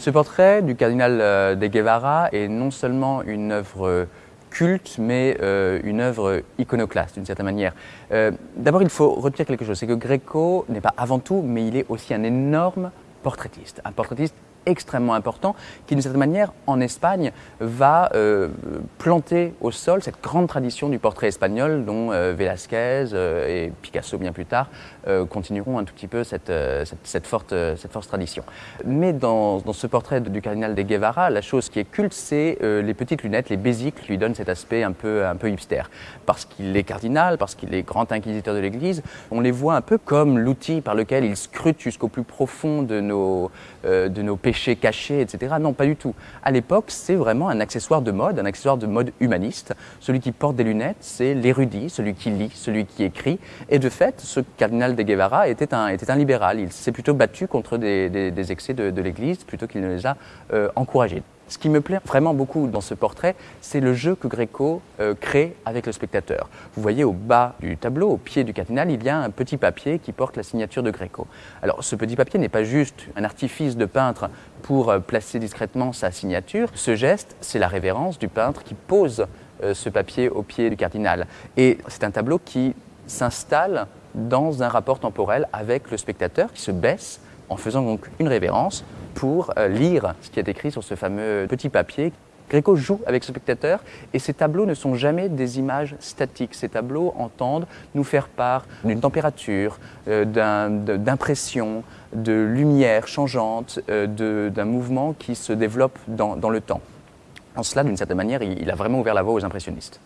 Ce portrait du cardinal euh, de Guevara est non seulement une œuvre culte, mais euh, une œuvre iconoclaste d'une certaine manière. Euh, D'abord, il faut retenir quelque chose, c'est que Greco n'est pas avant tout, mais il est aussi un énorme portraitiste, un portraitiste extrêmement important qui, d'une certaine manière, en Espagne, va euh, planter au sol cette grande tradition du portrait espagnol dont euh, Velázquez euh, et Picasso bien plus tard euh, continueront un tout petit peu cette, cette, forte, cette forte tradition. Mais dans, ce portrait du cardinal de Guevara, la chose qui est culte, c'est les petites lunettes, les bésiques qui lui donnent cet aspect un peu, un peu hipster. Parce qu'il est cardinal, parce qu'il est grand inquisiteur de l'Église, on les voit un peu comme l'outil par lequel il scrute jusqu'au plus profond de nos, de nos péchés péchés cachés, etc. Non, pas du tout. À l'époque, c'est vraiment un accessoire de mode, un accessoire de mode humaniste. Celui qui porte des lunettes, c'est l'érudit, celui qui lit, celui qui écrit. Et de fait, ce cardinal de Guevara était un, était un libéral. Il s'est plutôt battu contre des, excès de, de l'Église plutôt qu'il ne les a euh, encouragés. Ce qui me plaît vraiment beaucoup dans ce portrait, c'est le jeu que Gréco euh, crée avec le spectateur. Vous voyez au bas du tableau, au pied du cardinal, il y a un petit papier qui porte la signature de Gréco. Alors ce petit papier n'est pas juste un artifice de peintre pour euh, placer discrètement sa signature. Ce geste, c'est la révérence du peintre qui pose euh, ce papier au pied du cardinal. Et c'est un tableau qui s'installe dans un rapport temporel avec le spectateur qui se baisse en faisant donc une révérence pour euh, lire ce qui est écrit sur ce fameux petit papier. Gréco joue avec ce spectateur et ces tableaux ne sont jamais des images statiques. Ces tableaux entendent nous faire part d'une température, euh, d'impression, de lumière changeante, euh, d'un mouvement qui se développe dans, le temps. En cela, d'une certaine manière, il a vraiment ouvert la voie aux impressionnistes.